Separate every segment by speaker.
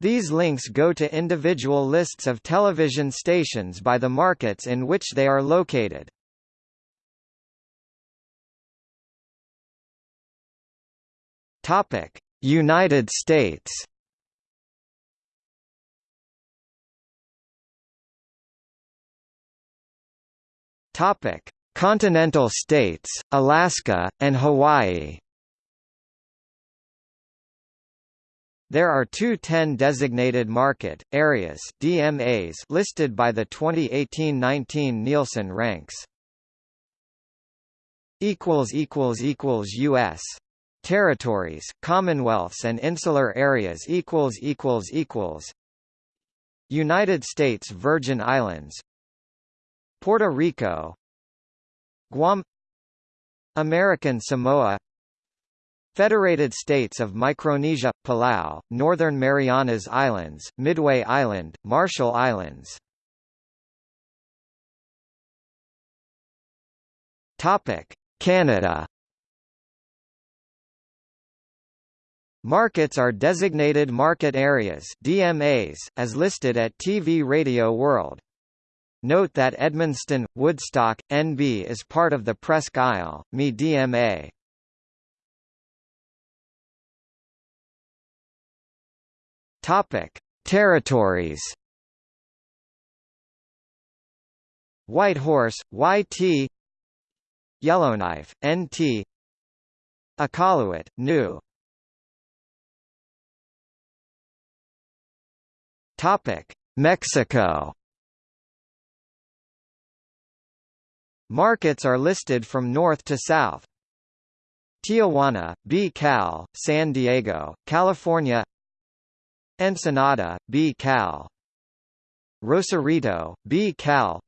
Speaker 1: These links go to individual lists of television stations by the markets in which they are located. Topic: United States. Topic: Continental states, Alaska, and Hawaii There are two 10 designated market areas DMAs listed by the 2018-19 Nielsen ranks. equals equals equals US territories, commonwealths and insular areas equals equals equals. United States Virgin Islands. Puerto Rico. Guam. American Samoa Federated States of Micronesia, Palau, Northern Marianas Islands, Midway Island, Marshall Islands Canada Markets are designated market areas DMAs, as listed at TV Radio World. Note that Edmundston, Woodstock, NB is part of the Presque Isle, ME DMA. Topic: Territories. Whitehorse, YT Yellowknife, NT Iqaluit, New Topic: Mexico Markets are listed from north to south. Tijuana, B. Cal, San Diego, California Ensenada, B. Cal. Rosarito, B. Cal.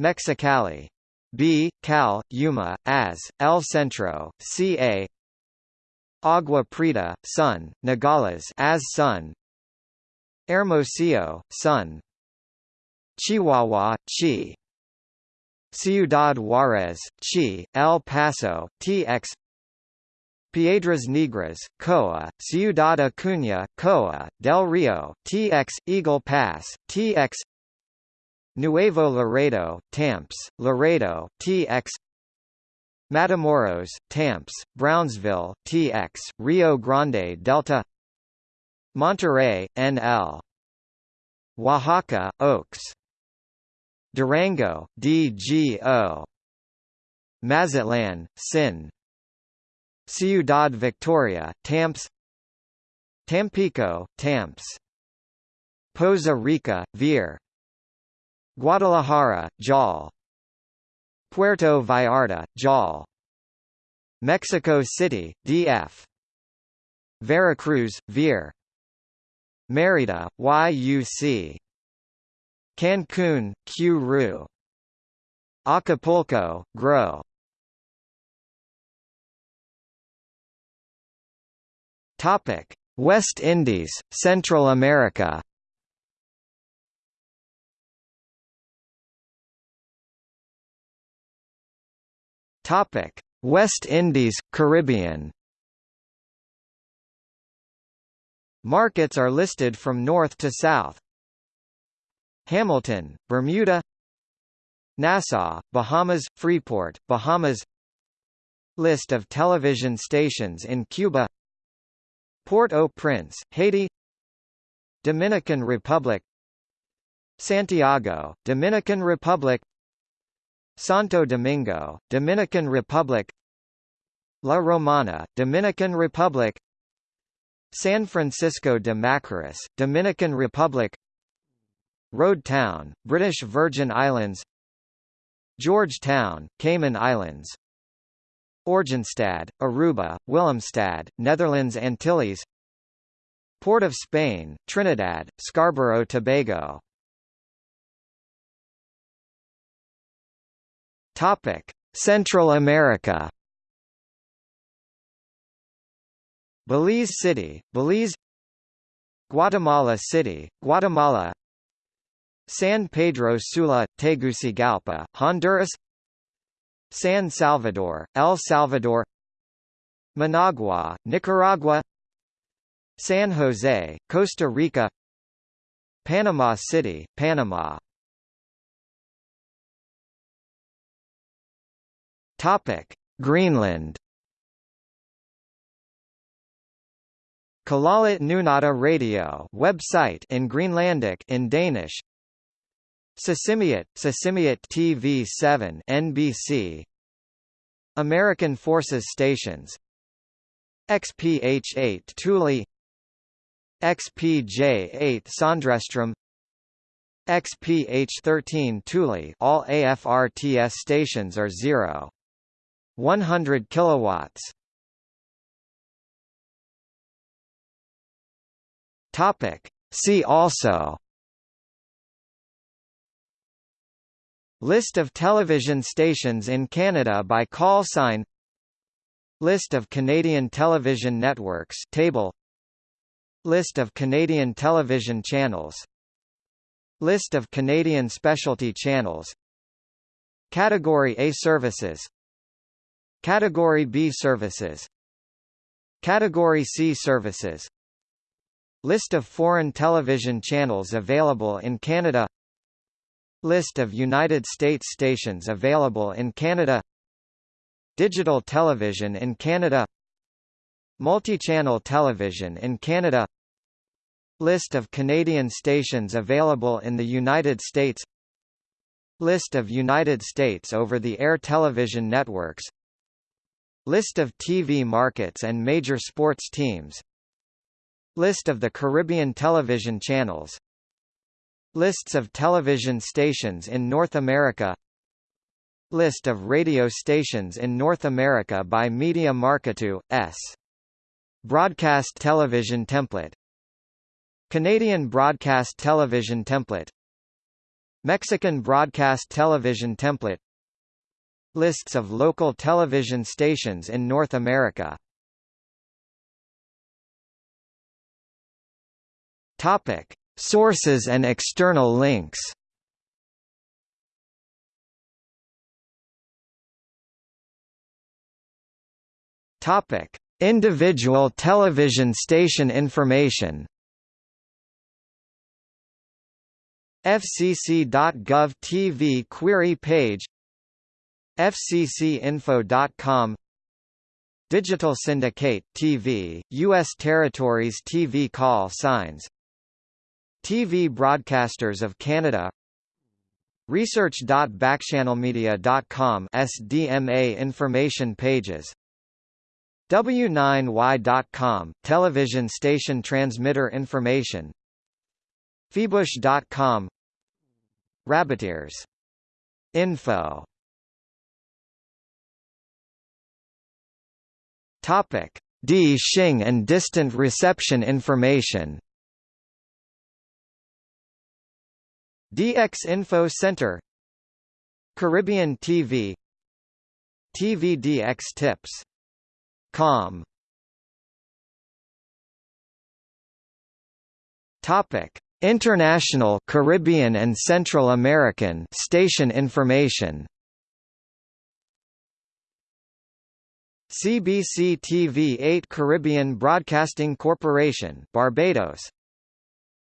Speaker 1: Mexicali. B. Cal, Yuma, AS, El Centro, CA Agua Prieta, Sun, Nogales as Sun. Hermosillo, Sun. Chihuahua, Chi. Ciudad Juarez, Chi, El Paso, TX Piedras Negras, Coa, Ciudad Acuña, Coa, Del Rio, TX, Eagle Pass, TX Nuevo Laredo, Tamps, Laredo, TX Matamoros, Tamps, Brownsville, TX, Rio Grande Delta Monterrey, NL Oaxaca, Oaks Durango, DGO Mazatlan, Sin Ciudad Victoria, Tamps. Tampico, Tamps. Poza Rica, Vir Guadalajara, Jal. Puerto Vallarta, Jal. Mexico City, DF Veracruz, Vir Merida, YUC Cancun, Q. Acapulco, GRO Topic: West Indies, Central America. Topic: West Indies, Caribbean. Markets are listed from north to south. Hamilton, Bermuda Nassau, Bahamas, Freeport, Bahamas List of television stations in Cuba Port-au-Prince, Haiti Dominican Republic Santiago, Dominican Republic Santo Domingo, Dominican Republic La Romana, Dominican Republic San Francisco de Macorís, Dominican Republic Road Town, British Virgin Islands Georgetown, Cayman Islands Oranjestad, Aruba, Willemstad, Netherlands Antilles Port of Spain, Trinidad, Scarborough Tobago. Central America. Belize City, Belize. Guatemala City, Guatemala. San Pedro Sula, Tegucigalpa, Honduras San Salvador, El Salvador Managua, Nicaragua San Jose, Costa Rica Panama City, Panama Topic: Greenland. Kalaallit Nunaata Radio website in Greenlandic in Danish. Sisimiut, Sisimiut TV7 NBC. American Forces Stations. XPH8 Thule XPJ8 Sondrestrom XPH13 Thule all AFRTS stations are 0 100 kilowatts. Topic. See also List of television stations in Canada by call sign. List of Canadian television networks table. List of Canadian television channels. List of Canadian specialty channels. Category A services. Category B services. Category C services. List of foreign television channels available in Canada List of United States stations available in Canada Digital television in Canada Multi-channel television in Canada List of Canadian stations available in the United States List of United States over-the-air television networks List of TV markets and major sports teams List of the Caribbean television channels Lists of television stations in North America List of radio stations in North America by Media Marketo, S. Broadcast television template Canadian broadcast television template Mexican broadcast television template Lists of local television stations in North America Topic. Sources and external links Topic: Individual television station information. FCC.gov TV query page FCCinfo.com Digital Syndicate TV, U.S. Territories TV call signs TV Broadcasters of Canada. Research.backchannelmedia.com SDMA information pages. W9Y.com, television station transmitter information. Fybush.com Rabbitears. Info. Topic: D Xing and distant reception information. DX Info Center Caribbean TV TVDX Tips Com. Topic International Caribbean and Central American station information. CBC TV 8 Caribbean Broadcasting Corporation Barbados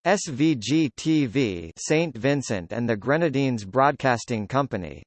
Speaker 1: SVG TV St Vincent and the Grenadines Broadcasting Company